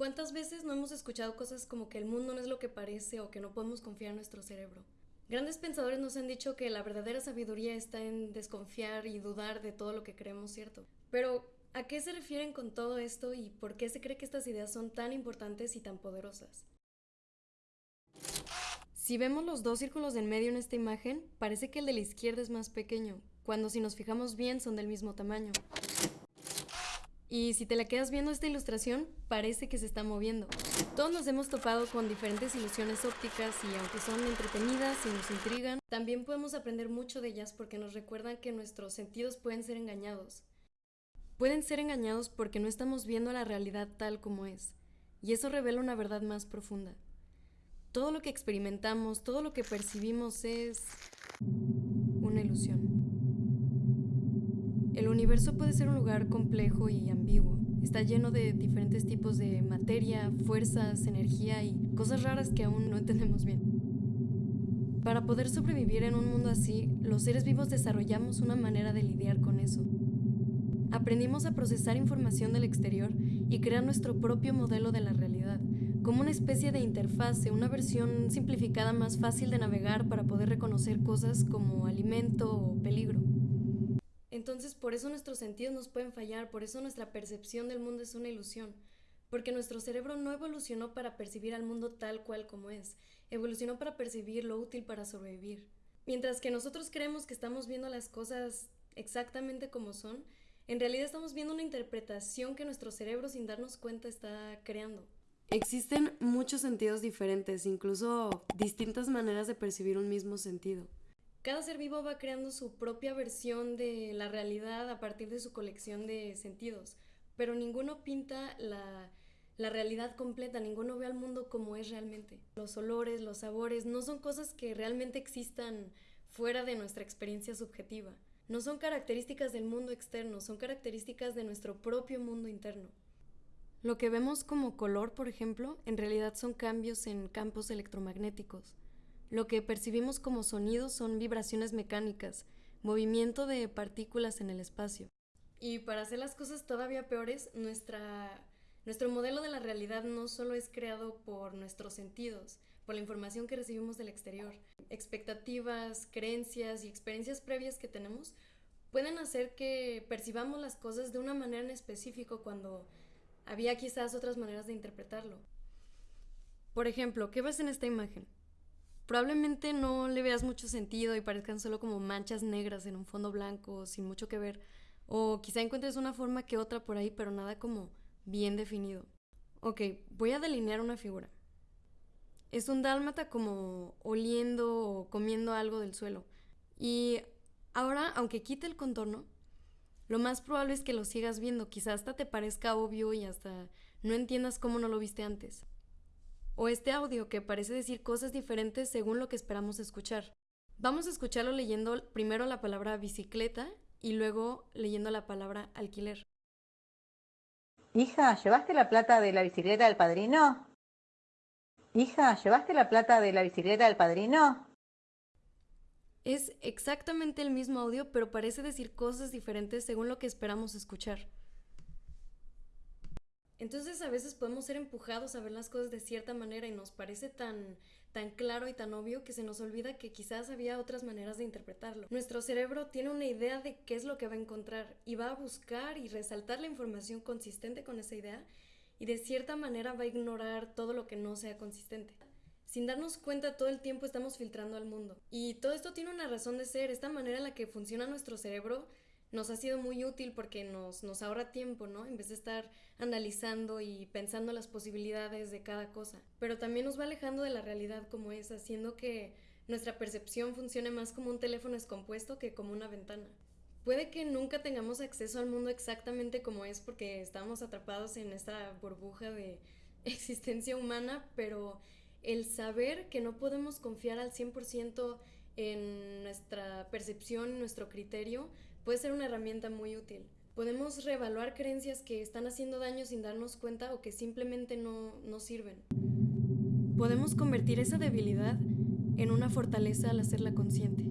¿Cuántas veces no hemos escuchado cosas como que el mundo no es lo que parece o que no podemos confiar en nuestro cerebro? Grandes pensadores nos han dicho que la verdadera sabiduría está en desconfiar y dudar de todo lo que creemos cierto. Pero, ¿a qué se refieren con todo esto y por qué se cree que estas ideas son tan importantes y tan poderosas? Si vemos los dos círculos en medio en esta imagen, parece que el de la izquierda es más pequeño, cuando si nos fijamos bien son del mismo tamaño. Y si te la quedas viendo esta ilustración, parece que se está moviendo. Todos nos hemos topado con diferentes ilusiones ópticas y aunque son entretenidas y nos intrigan, también podemos aprender mucho de ellas porque nos recuerdan que nuestros sentidos pueden ser engañados. Pueden ser engañados porque no estamos viendo la realidad tal como es, y eso revela una verdad más profunda. Todo lo que experimentamos, todo lo que percibimos es una ilusión. El universo puede ser un lugar complejo y ambiguo. Está lleno de diferentes tipos de materia, fuerzas, energía y cosas raras que aún no entendemos bien. Para poder sobrevivir en un mundo así, los seres vivos desarrollamos una manera de lidiar con eso. Aprendimos a procesar información del exterior y crear nuestro propio modelo de la realidad, como una especie de interfase, una versión simplificada más fácil de navegar para poder reconocer cosas como alimento o peligro. Entonces, por eso nuestros sentidos nos pueden fallar, por eso nuestra percepción del mundo es una ilusión, porque nuestro cerebro no evolucionó para percibir al mundo tal cual como es, evolucionó para percibir lo útil para sobrevivir. Mientras que nosotros creemos que estamos viendo las cosas exactamente como son, en realidad estamos viendo una interpretación que nuestro cerebro sin darnos cuenta está creando. Existen muchos sentidos diferentes, incluso distintas maneras de percibir un mismo sentido. Cada ser vivo va creando su propia versión de la realidad a partir de su colección de sentidos, pero ninguno pinta la, la realidad completa, ninguno ve al mundo como es realmente. Los olores, los sabores, no son cosas que realmente existan fuera de nuestra experiencia subjetiva. No son características del mundo externo, son características de nuestro propio mundo interno. Lo que vemos como color, por ejemplo, en realidad son cambios en campos electromagnéticos. Lo que percibimos como sonidos son vibraciones mecánicas, movimiento de partículas en el espacio. Y para hacer las cosas todavía peores, nuestra, nuestro modelo de la realidad no solo es creado por nuestros sentidos, por la información que recibimos del exterior. Expectativas, creencias y experiencias previas que tenemos pueden hacer que percibamos las cosas de una manera en específico cuando había quizás otras maneras de interpretarlo. Por ejemplo, ¿qué ves en esta imagen? Probablemente no le veas mucho sentido y parezcan solo como manchas negras en un fondo blanco sin mucho que ver. O quizá encuentres una forma que otra por ahí, pero nada como bien definido. Ok, voy a delinear una figura. Es un dálmata como oliendo o comiendo algo del suelo. Y ahora, aunque quite el contorno, lo más probable es que lo sigas viendo. Quizá hasta te parezca obvio y hasta no entiendas cómo no lo viste antes o este audio que parece decir cosas diferentes según lo que esperamos escuchar. Vamos a escucharlo leyendo primero la palabra bicicleta y luego leyendo la palabra alquiler. Hija, ¿llevaste la plata de la bicicleta del padrino? Hija, ¿llevaste la plata de la bicicleta del padrino? Es exactamente el mismo audio, pero parece decir cosas diferentes según lo que esperamos escuchar. Entonces a veces podemos ser empujados a ver las cosas de cierta manera y nos parece tan, tan claro y tan obvio que se nos olvida que quizás había otras maneras de interpretarlo. Nuestro cerebro tiene una idea de qué es lo que va a encontrar y va a buscar y resaltar la información consistente con esa idea y de cierta manera va a ignorar todo lo que no sea consistente. Sin darnos cuenta todo el tiempo estamos filtrando al mundo. Y todo esto tiene una razón de ser, esta manera en la que funciona nuestro cerebro nos ha sido muy útil porque nos, nos ahorra tiempo, ¿no? En vez de estar analizando y pensando las posibilidades de cada cosa. Pero también nos va alejando de la realidad como es, haciendo que nuestra percepción funcione más como un teléfono descompuesto que como una ventana. Puede que nunca tengamos acceso al mundo exactamente como es porque estamos atrapados en esta burbuja de existencia humana, pero el saber que no podemos confiar al 100% en nuestra percepción nuestro criterio puede ser una herramienta muy útil. Podemos reevaluar creencias que están haciendo daño sin darnos cuenta o que simplemente no, no sirven. Podemos convertir esa debilidad en una fortaleza al hacerla consciente.